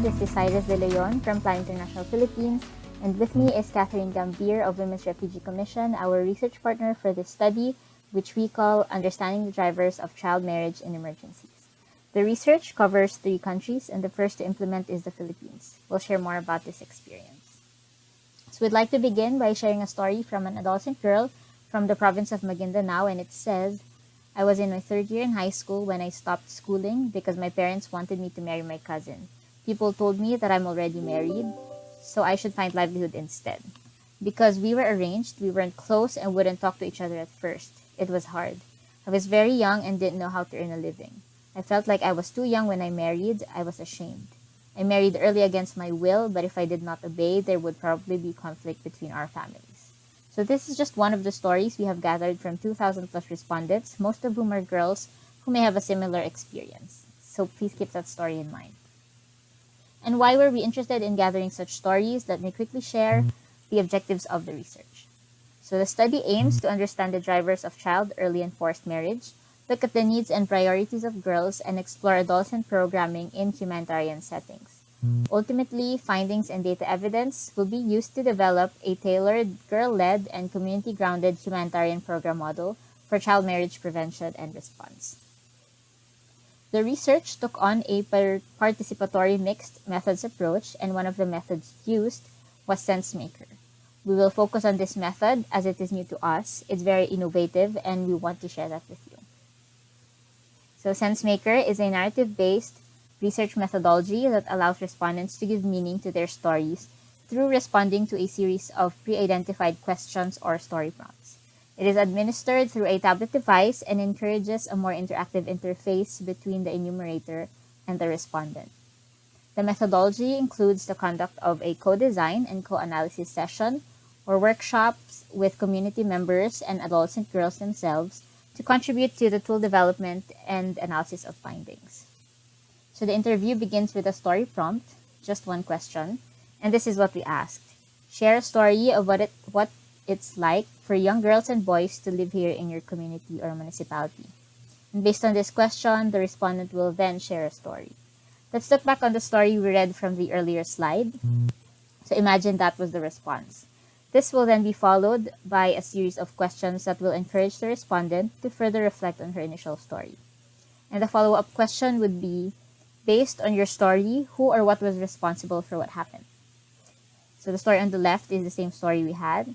This is Cyrus De Leon from Plan International Philippines, and with me is Catherine Gambier of Women's Refugee Commission, our research partner for this study, which we call Understanding the Drivers of Child Marriage in Emergencies. The research covers three countries, and the first to implement is the Philippines. We'll share more about this experience. So we'd like to begin by sharing a story from an adolescent girl from the province of Maguindanao, and it says, I was in my third year in high school when I stopped schooling because my parents wanted me to marry my cousin. People told me that I'm already married, so I should find livelihood instead. Because we were arranged, we weren't close and wouldn't talk to each other at first. It was hard. I was very young and didn't know how to earn a living. I felt like I was too young when I married. I was ashamed. I married early against my will, but if I did not obey, there would probably be conflict between our families. So this is just one of the stories we have gathered from 2,000 plus respondents, most of whom are girls who may have a similar experience. So please keep that story in mind. Why were we interested in gathering such stories? Let me quickly share mm-hmm. the objectives of the research. So the study aims mm-hmm. to understand the drivers of child, early, and forced marriage, look at the needs and priorities of girls, and explore adolescent programming in humanitarian settings. Mm-hmm. Ultimately, findings and data evidence will be used to develop a tailored, girl-led, and community-grounded humanitarian program model for child marriage prevention and response. The research took on a participatory mixed methods approach, and one of the methods used was SenseMaker. We will focus on this method as it is new to us. It's very innovative, and we want to share that with you. So SenseMaker is a narrative-based research methodology that allows respondents to give meaning to their stories through responding to a series of pre-identified questions or story prompts. It is administered through a tablet device and encourages a more interactive interface between the enumerator and the respondent. The methodology includes the conduct of a co-design and co-analysis session or workshops with community members and adolescent girls themselves to contribute to the tool development and analysis of findings. So the interview begins with a story prompt, just one question, and this is what we asked. Share a story of what it what it's like for young girls and boys to live here in your community or municipality. And based on this question, the respondent will then share a story. Let's look back on the story we read from the earlier slide. So imagine that was the response. This will then be followed by a series of questions that will encourage the respondent to further reflect on her initial story. And the follow-up question would be, based on your story, who or what was responsible for what happened. So the story on the left is the same story we had.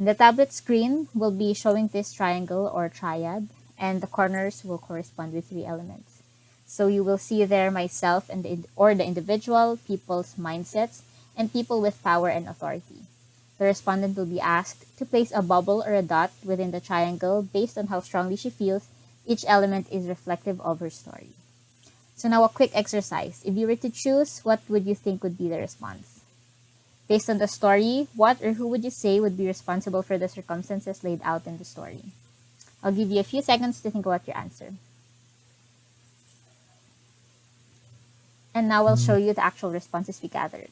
The tablet screen will be showing this triangle or triad, and the corners will correspond with three elements. So you will see there myself and the, or the individual, people's mindsets, and people with power and authority. The respondent will be asked to place a bubble or a dot within the triangle based on how strongly she feels each element is reflective of her story. So now a quick exercise. If you were to choose, what would you think would be the response? Based on the story, what or who would you say would be responsible for the circumstances laid out in the story? I'll give you a few seconds to think about your answer. And now I'll show hmm. you the actual responses we gathered.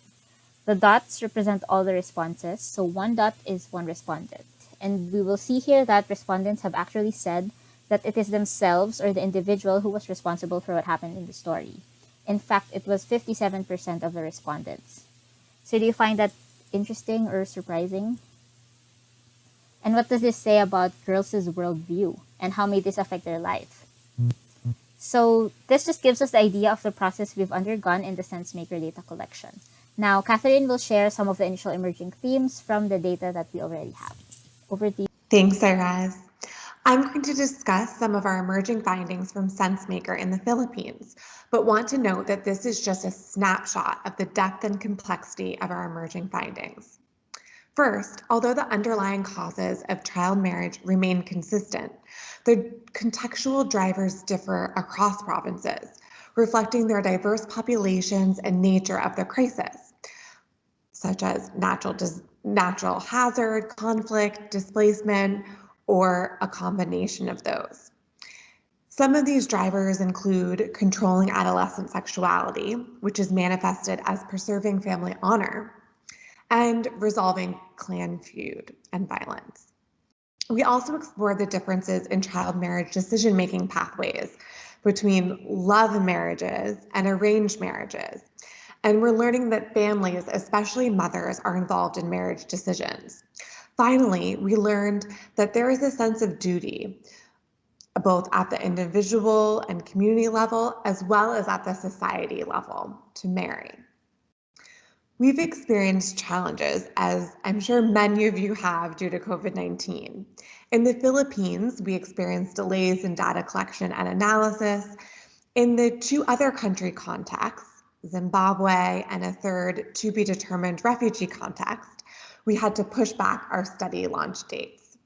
The dots represent all the responses, so one dot is one respondent. And we will see here that respondents have actually said that it is themselves or the individual who was responsible for what happened in the story. In fact, it was 57% of the respondents. So do you find that interesting or surprising? And what does this say about girls' worldview and how may this affect their life? So this just gives us the idea of the process we've undergone in the SenseMaker data collection. Now, Catherine will share some of the initial emerging themes from the data that we already have. Over to you. Thanks, Cyrus. I'm going to discuss some of our emerging findings from SenseMaker in the Philippines, but want to note that this is just a snapshot of the depth and complexity of our emerging findings. First, although the underlying causes of child marriage remain consistent, the contextual drivers differ across provinces, reflecting their diverse populations and nature of the crisis, such as natural, natural hazard, conflict, displacement, or a combination of those. Some of these drivers include controlling adolescent sexuality, which is manifested as preserving family honor, and resolving clan feud and violence. We also explore the differences in child marriage decision making pathways between love marriages and arranged marriages, And we're learning that families, especially mothers, are involved in marriage decisions. Finally, we learned that there is a sense of duty, both at the individual and community level, as well as at the society level, to marry. We've experienced challenges, as I'm sure many of you have due to COVID 19. In the Philippines, we experienced delays in data collection and analysis. In the two other country contexts, Zimbabwe and a third to be determined refugee context, we had to push back our study launch dates.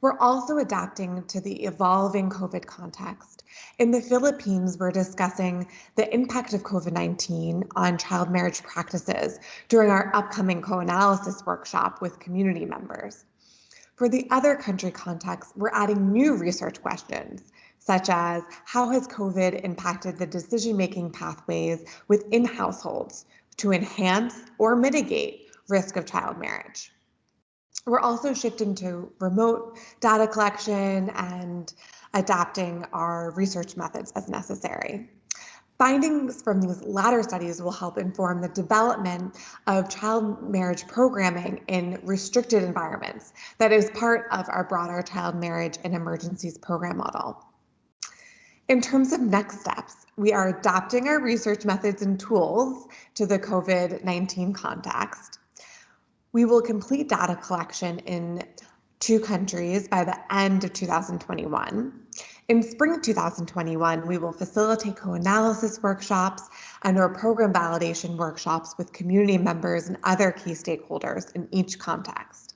We're also adapting to the evolving COVID context. In the Philippines, we're discussing the impact of COVID 19 on child marriage practices during our upcoming co analysis workshop with community members. For the other country context, we're adding new research questions, such as how has COVID impacted the decision making pathways within households to enhance or mitigate risk of child marriage? We're also shifting to remote data collection and adapting our research methods as necessary. Findings from these latter studies will help inform the development of child marriage programming in restricted environments that is part of our broader child marriage and emergencies program model. In terms of next steps, we are adapting our research methods and tools to the COVID-19 context. We will complete data collection in two countries by the end of 2021. In spring 2021, we will facilitate co-analysis workshops and our program validation workshops with community members and other key stakeholders in each context.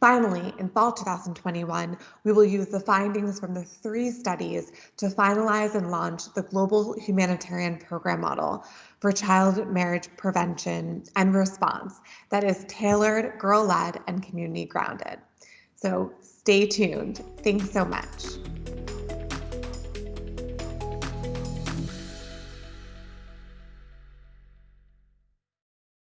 Finally, in fall 2021, we will use the findings from the three studies to finalize and launch the Global Humanitarian Program Model for Child Marriage Prevention and Response that is tailored, girl-led, and community grounded. So stay tuned. Thanks so much.